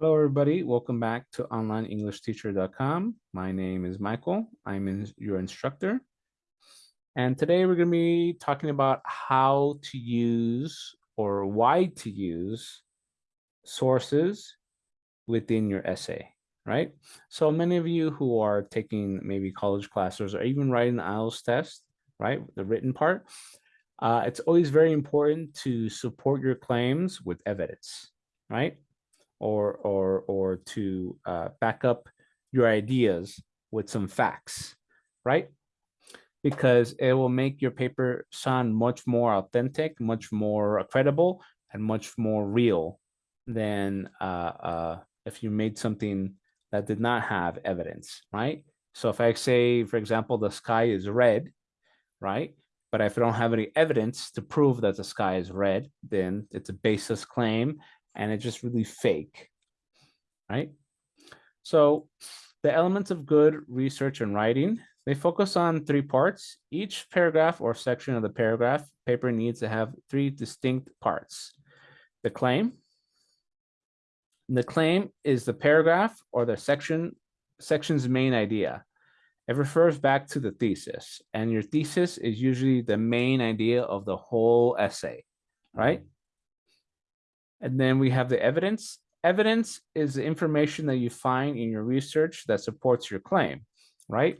Hello, everybody. Welcome back to onlineenglishteacher.com. My name is Michael. I'm in, your instructor. And today we're going to be talking about how to use or why to use sources within your essay, right? So many of you who are taking maybe college classes or even writing the IELTS test, right, the written part, uh, it's always very important to support your claims with evidence, right? Or, or, or to uh, back up your ideas with some facts, right? Because it will make your paper sound much more authentic, much more credible, and much more real than uh, uh, if you made something that did not have evidence, right? So if I say, for example, the sky is red, right? But if I don't have any evidence to prove that the sky is red, then it's a baseless claim and it's just really fake, right? So the elements of good research and writing, they focus on three parts. Each paragraph or section of the paragraph paper needs to have three distinct parts. The claim. The claim is the paragraph or the section section's main idea. It refers back to the thesis, and your thesis is usually the main idea of the whole essay, right? And then we have the evidence. Evidence is the information that you find in your research that supports your claim, right?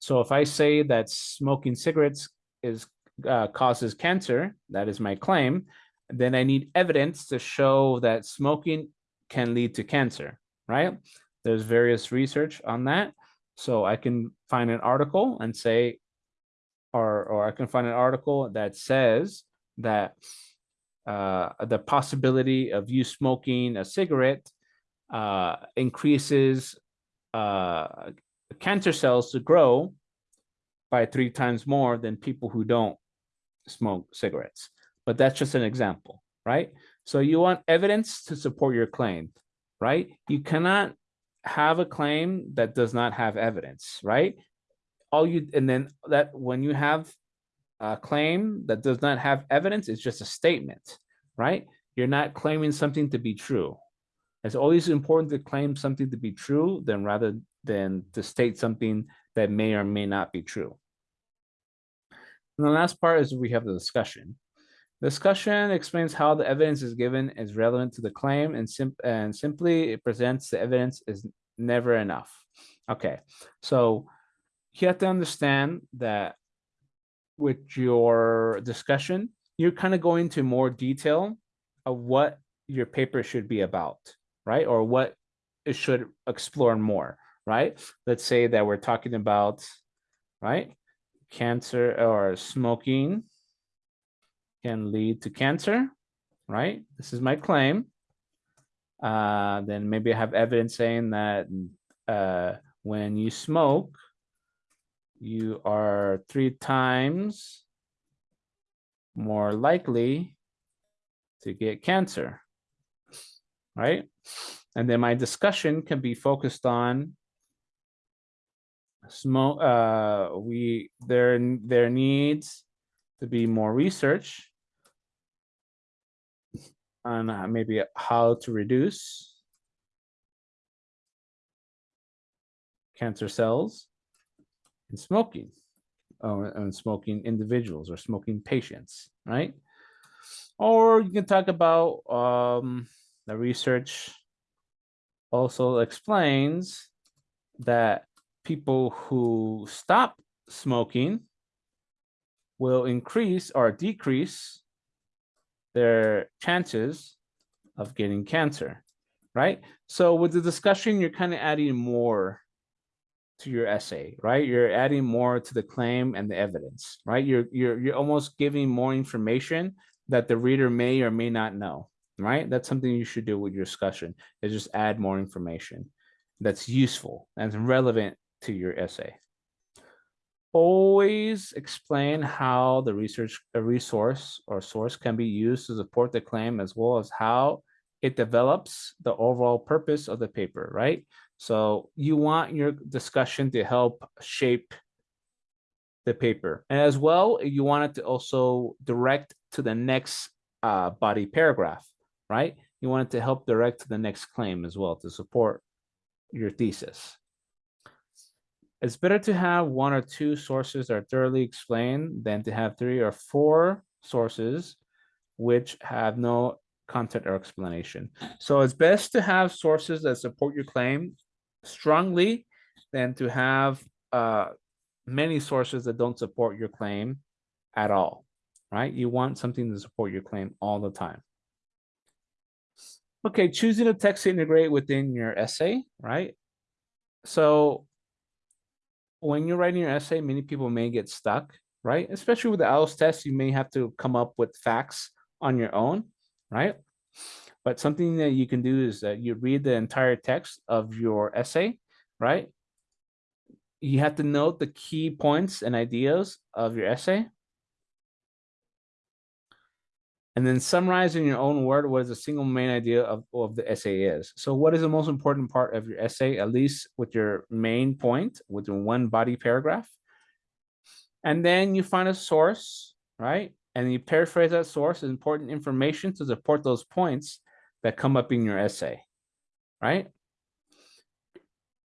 So if I say that smoking cigarettes is uh, causes cancer, that is my claim, then I need evidence to show that smoking can lead to cancer, right? There's various research on that. So I can find an article and say, or, or I can find an article that says that uh, the possibility of you smoking a cigarette uh, increases uh, cancer cells to grow by three times more than people who don't smoke cigarettes. But that's just an example, right? So you want evidence to support your claim, right? You cannot have a claim that does not have evidence, right? All you and then that when you have a claim that does not have evidence, it's just a statement, right? You're not claiming something to be true. It's always important to claim something to be true than rather than to state something that may or may not be true. And the last part is we have the discussion. Discussion explains how the evidence is given is relevant to the claim and, sim and simply it presents the evidence is never enough. Okay, so you have to understand that with your discussion, you're kind of going to more detail of what your paper should be about, right? Or what it should explore more, right? Let's say that we're talking about, right? Cancer or smoking can lead to cancer, right? This is my claim. Uh, then maybe I have evidence saying that uh, when you smoke, you are three times more likely to get cancer, right? And then my discussion can be focused on smoke. Uh, we there there needs to be more research on uh, maybe how to reduce cancer cells in smoking and smoking individuals or smoking patients, right? Or you can talk about um, the research also explains that people who stop smoking will increase or decrease their chances of getting cancer, right? So with the discussion, you're kind of adding more to your essay, right? You're adding more to the claim and the evidence, right? You're you're you're almost giving more information that the reader may or may not know, right? That's something you should do with your discussion is just add more information that's useful and relevant to your essay always explain how the research a resource or source can be used to support the claim as well as how it develops the overall purpose of the paper, right? So you want your discussion to help shape the paper. And as well, you want it to also direct to the next uh, body paragraph, right? you want it to help direct to the next claim as well to support your thesis. It's better to have one or two sources that are thoroughly explained than to have three or four sources which have no content or explanation. So it's best to have sources that support your claim strongly than to have uh, many sources that don't support your claim at all, right? You want something to support your claim all the time. Okay, choosing a text to integrate within your essay, right? So when you're writing your essay, many people may get stuck, right? Especially with the IELTS test, you may have to come up with facts on your own, right? But something that you can do is that you read the entire text of your essay, right? You have to note the key points and ideas of your essay, and then summarize in your own word what is the single main idea of, of the essay is. So what is the most important part of your essay, at least with your main point within one body paragraph? And then you find a source, right? And you paraphrase that source as important information to support those points that come up in your essay, right?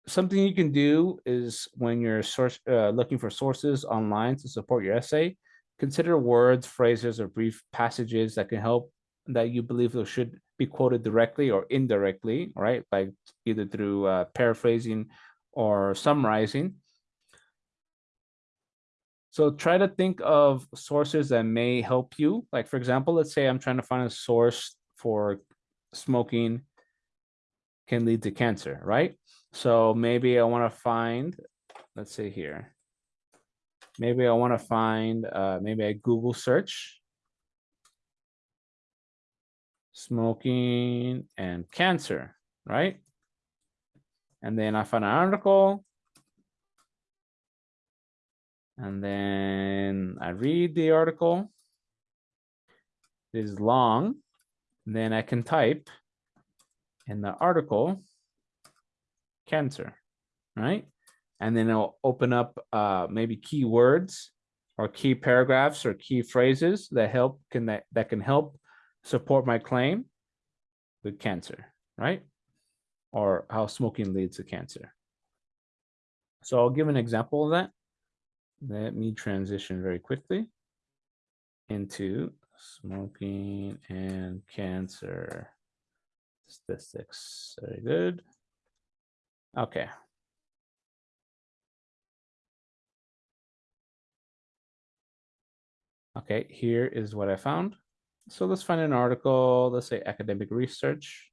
Something you can do is when you're source, uh, looking for sources online to support your essay, Consider words, phrases, or brief passages that can help that you believe should be quoted directly or indirectly, right? Like either through uh, paraphrasing or summarizing. So try to think of sources that may help you. Like for example, let's say I'm trying to find a source for smoking can lead to cancer, right? So maybe I want to find, let's say here, maybe I want to find, uh, maybe I Google search smoking and cancer, right? And then I find an article. And then I read the article. It is long. then I can type in the article cancer, right? and then it'll open up uh, maybe keywords or key paragraphs or key phrases that help can that, that can help support my claim with cancer, right? Or how smoking leads to cancer. So I'll give an example of that. Let me transition very quickly into smoking and cancer statistics. Very good. Okay, Okay, here is what I found. So let's find an article, let's say academic research,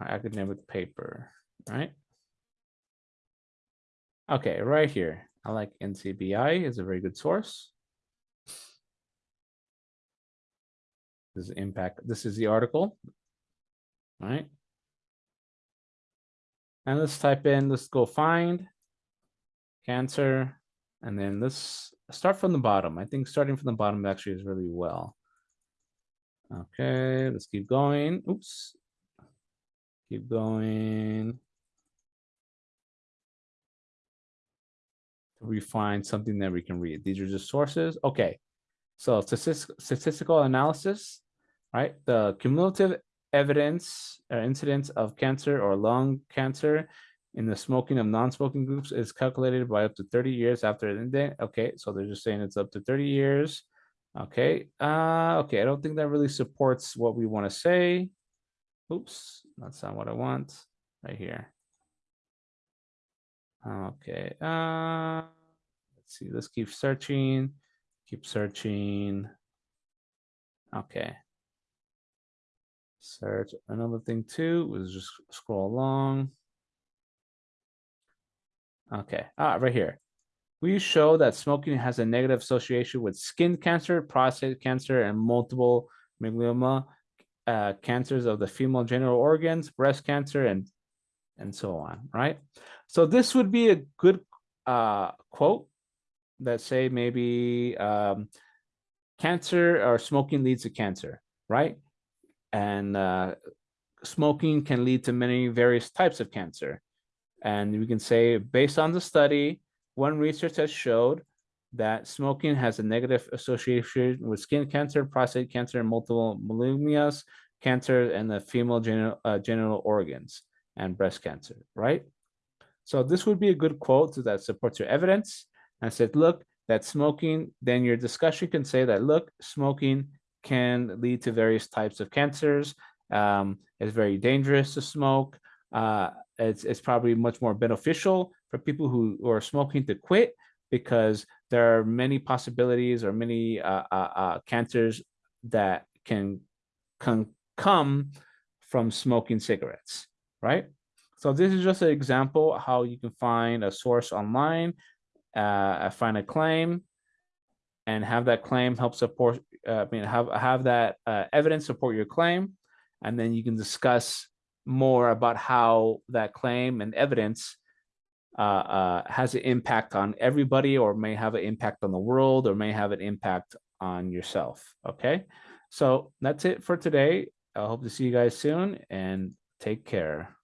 academic paper, right? Okay, right here. I like NCBI is a very good source. This is impact. This is the article, right? And let's type in, let's go find cancer, and then let's start from the bottom. I think starting from the bottom actually is really well. Okay, let's keep going. Oops. Keep going. We find something that we can read. These are just sources. Okay, so statistical analysis, right? The cumulative evidence or incidence of cancer or lung cancer in the smoking of non-smoking groups is calculated by up to 30 years after an indent. Okay, so they're just saying it's up to 30 years. Okay, uh, okay, I don't think that really supports what we want to say. Oops, that's not what I want right here. Okay, uh, let's see, let's keep searching, keep searching. Okay. Search another thing too was just scroll along. Okay, ah, right here. We show that smoking has a negative association with skin cancer, prostate cancer, and multiple myeloma uh, cancers of the female genital organs, breast cancer, and and so on, right? So this would be a good uh, quote that say maybe um, cancer or smoking leads to cancer, right? And uh, smoking can lead to many various types of cancer. And we can say, based on the study, one research has showed that smoking has a negative association with skin cancer, prostate cancer, multiple myeloma cancer and the female genital, uh, genital organs and breast cancer, right? So this would be a good quote that supports your evidence and said, look, that smoking, then your discussion can say that, look, smoking can lead to various types of cancers. Um, it's very dangerous to smoke. Uh, it's, it's probably much more beneficial for people who, who are smoking to quit because there are many possibilities or many uh, uh, uh cancers that can, can come from smoking cigarettes, right? So this is just an example how you can find a source online, uh, find a claim, and have that claim help support. Uh, I mean, have have that uh, evidence support your claim, and then you can discuss more about how that claim and evidence uh, uh, has an impact on everybody, or may have an impact on the world, or may have an impact on yourself. Okay, so that's it for today. I hope to see you guys soon, and take care.